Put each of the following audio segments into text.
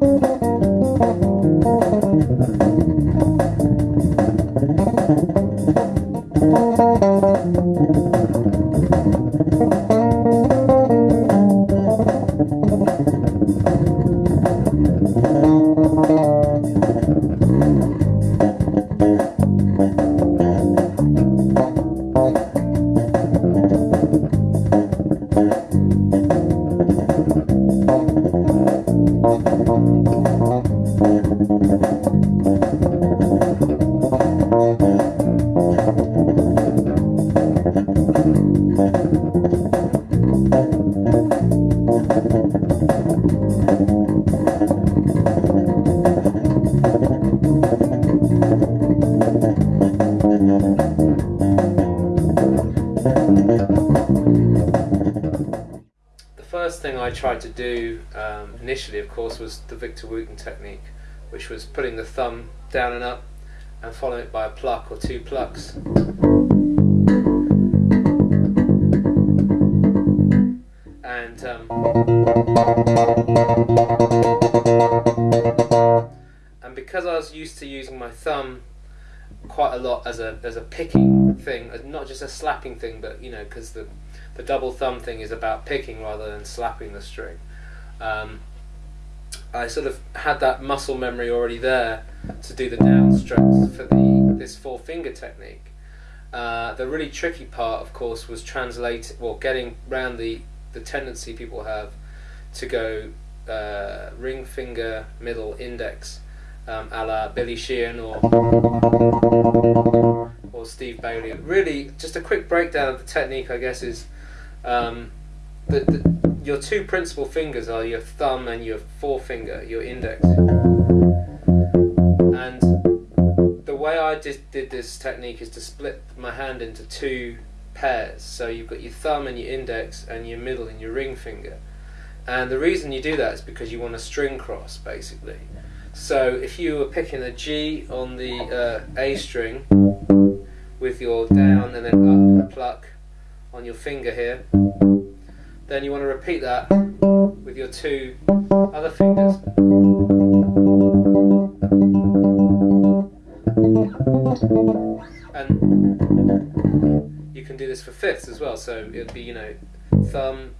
The Thank you. First thing I tried to do um, initially, of course, was the Victor Wooten technique, which was putting the thumb down and up and following it by a pluck or two plucks. And um, and because I was used to using my thumb quite a lot as a as a picking thing, not just a slapping thing, but you know, because the the double thumb thing is about picking rather than slapping the string. Um, I sort of had that muscle memory already there to do the down strokes for the this four finger technique. Uh, the really tricky part, of course, was translating, well, getting round the the tendency people have to go uh, ring finger, middle, index, um, a la Billy Sheehan or or Steve Bailey. Really, just a quick breakdown of the technique, I guess, is um, the, the, your two principal fingers are your thumb and your forefinger, your index. And the way I did, did this technique is to split my hand into two pairs. So you've got your thumb and your index, and your middle and your ring finger. And the reason you do that is because you want a string cross, basically. So if you were picking a G on the uh, A string with your down and then up pluck on your finger here, then you want to repeat that with your two other fingers. And you can do this for fifths as well. So it'd be, you know, thumb,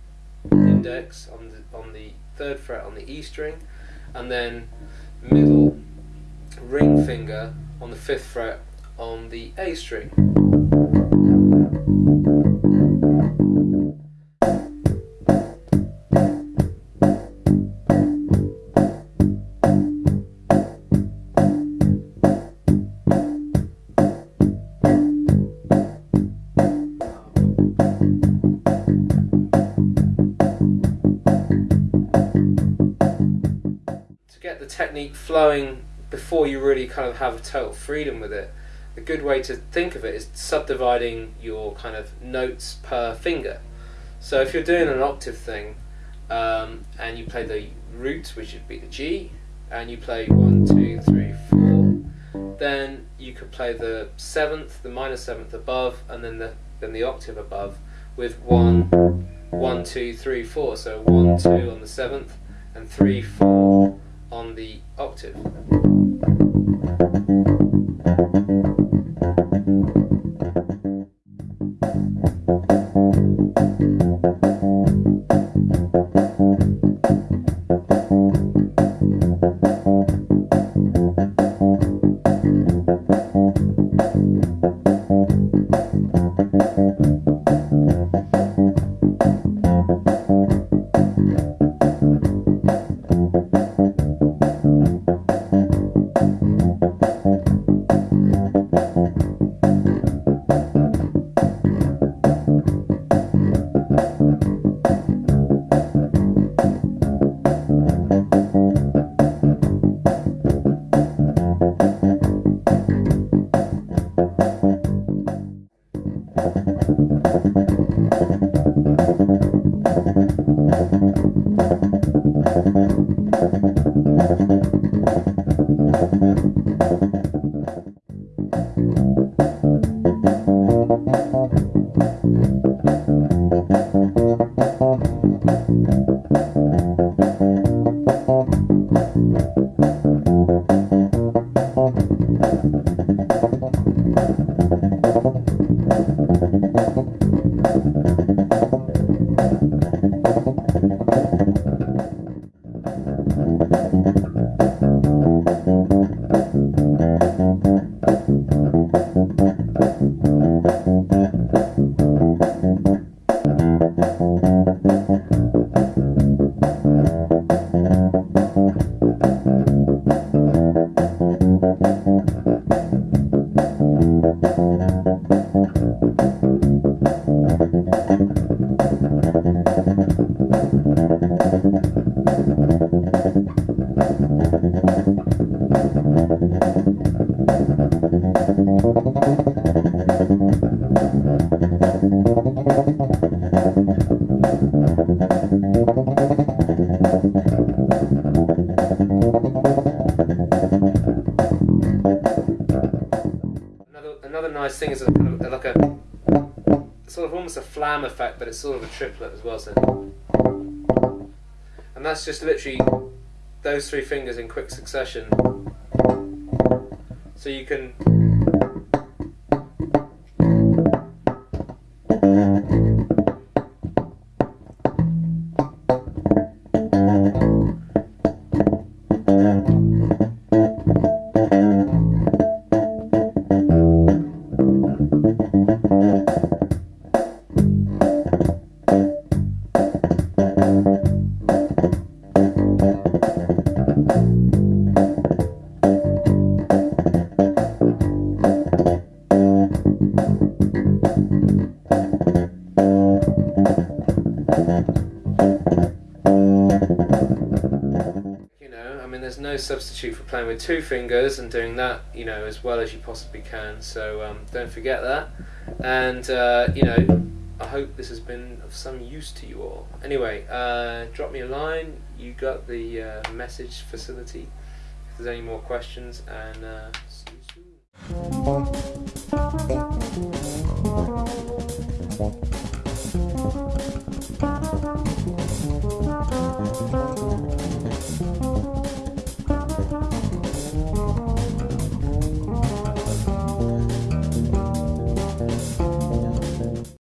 index on the on the third fret on the E string, and then middle ring finger on the fifth fret on the A string. Technique flowing before you really kind of have total freedom with it, a good way to think of it is subdividing your kind of notes per finger. So if you're doing an octave thing um, and you play the root, which would be the G, and you play one, two, three, four, then you could play the seventh, the minor seventh above, and then the then the octave above with one, one, two, three, four. So one, two on the seventh, and three, four on the octave. Thank you. Nice thing is a, like a sort of almost a flam effect, but it's sort of a triplet as well. So, and that's just literally those three fingers in quick succession. So you can. You know, I mean, there's no substitute for playing with two fingers and doing that, you know, as well as you possibly can. So um, don't forget that. And uh, you know, I hope this has been of some use to you all. Anyway, uh, drop me a line. You got the uh, message facility. If there's any more questions, and uh, see you soon.